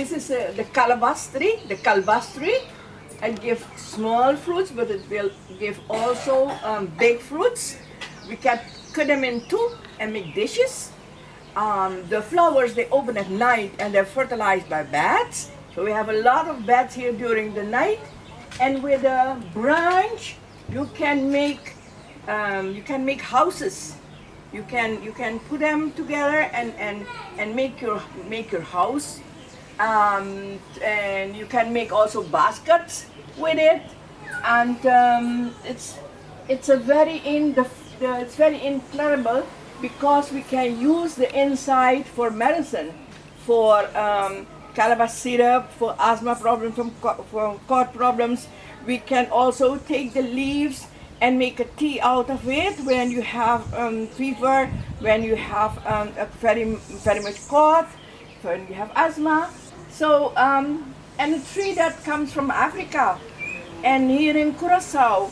This is uh, the calabash tree, the calabash tree. It gives small fruits, but it will give also um, big fruits. We can cut them in two and make dishes. Um, the flowers, they open at night and they're fertilized by bats. So we have a lot of bats here during the night. And with a branch, you can make um, you can make houses. You can you can put them together and and and make your make your house. Um, and you can make also baskets with it. And um, it's it's a very in the, the it's very incredible because we can use the inside for medicine, for um, calabash syrup, for asthma problems, from, for cough problems. We can also take the leaves and make a tea out of it when you have um, fever, when you have um, a very, very much cough, when you have asthma. So, um, and a tree that comes from Africa. And here in Curacao,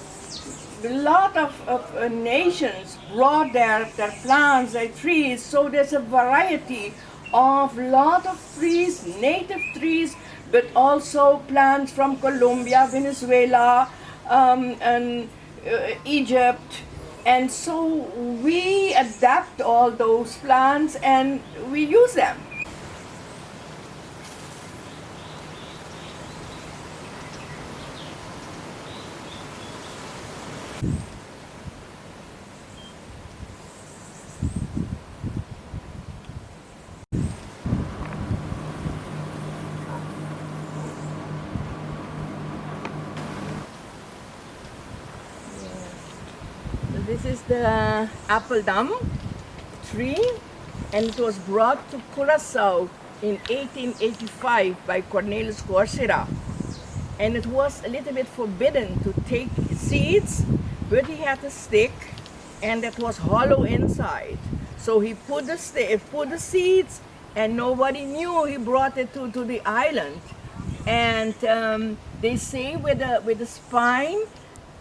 a lot of, of uh, nations brought their, their plants, their trees, so there's a variety of lot of trees, native trees, but also plants from Colombia, Venezuela, um, and uh, Egypt. And so we adapt all those plants and we use them. This is the apple dam tree and it was brought to Curacao in 1885 by Cornelius Coursera. And it was a little bit forbidden to take seeds, but he had a stick and it was hollow inside. So he put the, stick, put the seeds and nobody knew he brought it to, to the island. And um, they say with the, with the spine,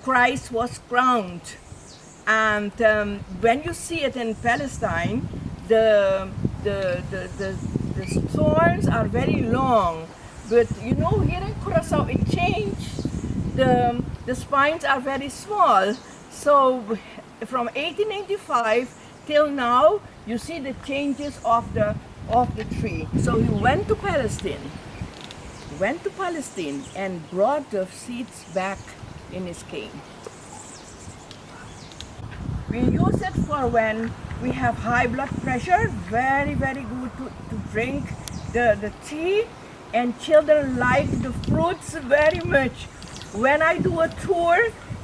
Christ was crowned. And um, when you see it in Palestine, the, the, the, the, the thorns are very long. But you know, here in Curacao, it changed. The, the spines are very small. So from 1885 till now, you see the changes of the, of the tree. So he went to Palestine, went to Palestine and brought the seeds back in his cane. We use it for when we have high blood pressure, very, very good to, to drink the, the tea and children like the fruits very much. When I do a tour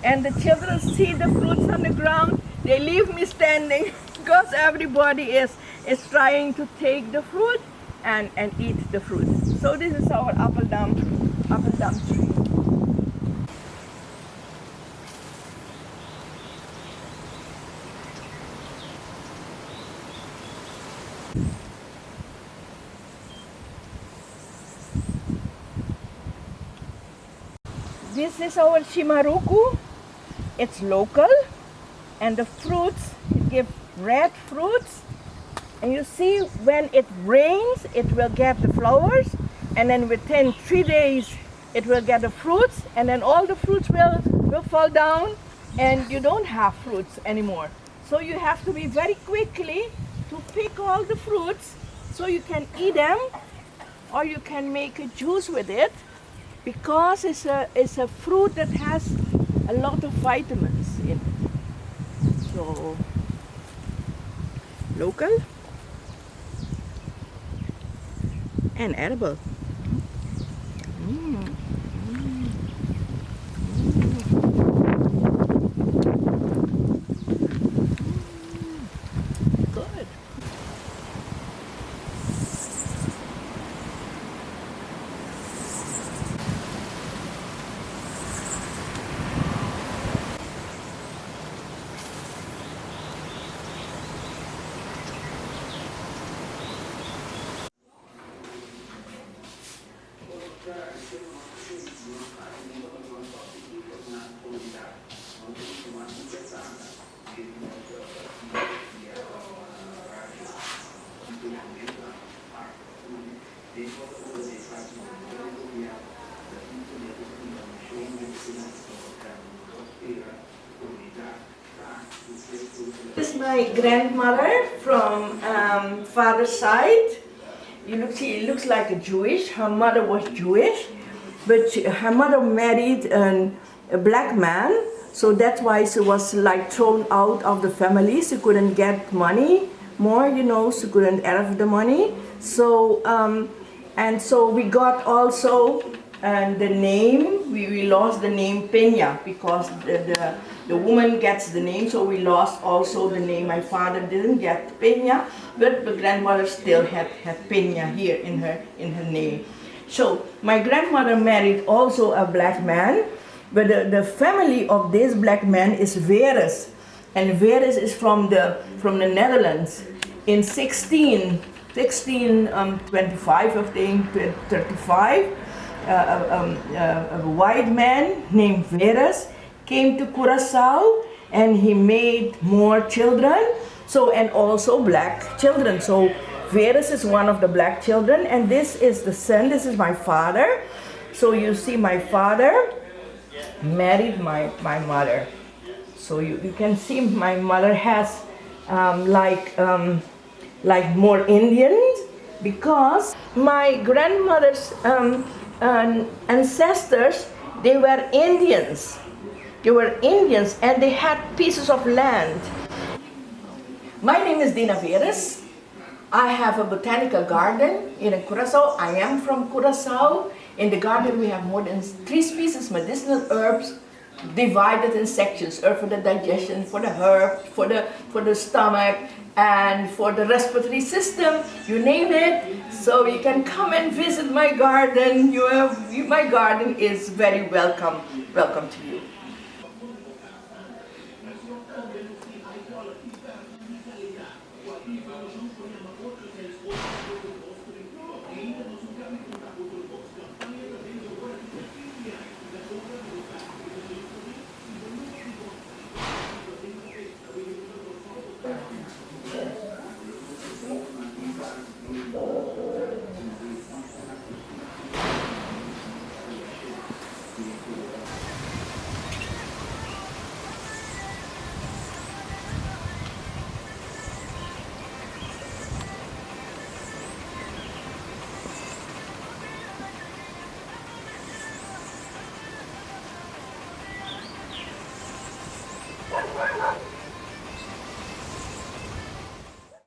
and the children see the fruits on the ground, they leave me standing because everybody is, is trying to take the fruit and, and eat the fruit. So this is our apple dam, apple dam tree. This is our Shimaruku. It's local and the fruits give red fruits and you see when it rains it will get the flowers and then within three days it will get the fruits and then all the fruits will, will fall down and you don't have fruits anymore. So you have to be very quickly to pick all the fruits so you can eat them or you can make a juice with it because it's a, it's a fruit that has a lot of vitamins in it. So, local and edible. This is my grandmother from um, father's side. You look, she looks like a Jewish. Her mother was Jewish, but she, her mother married an, a black man, so that's why she was like thrown out of the family. She couldn't get money more, you know, she couldn't have the money. So um, and so we got also and the name, we, we lost the name Peña because the, the, the woman gets the name, so we lost also the name. My father didn't get Peña, but the grandmother still had, had Peña here in her, in her name. So my grandmother married also a black man, but the, the family of this black man is Veeris. And Veeris is from the, from the Netherlands. In 16, 1625, um, 25, I think, 35, uh, um, uh, a white man named Veras came to Curacao and he made more children so and also black children. So Veras is one of the black children and this is the son this is my father. So you see my father married my my mother. So you, you can see my mother has um, like um, like more Indians because my grandmother's um, uh, ancestors, they were Indians. They were Indians and they had pieces of land. My name is Dinah Veeris. I have a botanical garden in Curacao. I am from Curacao. In the garden we have more than three species medicinal herbs divided in sections, herb for the digestion, for the herb, for the, for the stomach, and for the respiratory system, you name it. So you can come and visit my garden. You have, my garden is very welcome, welcome to you.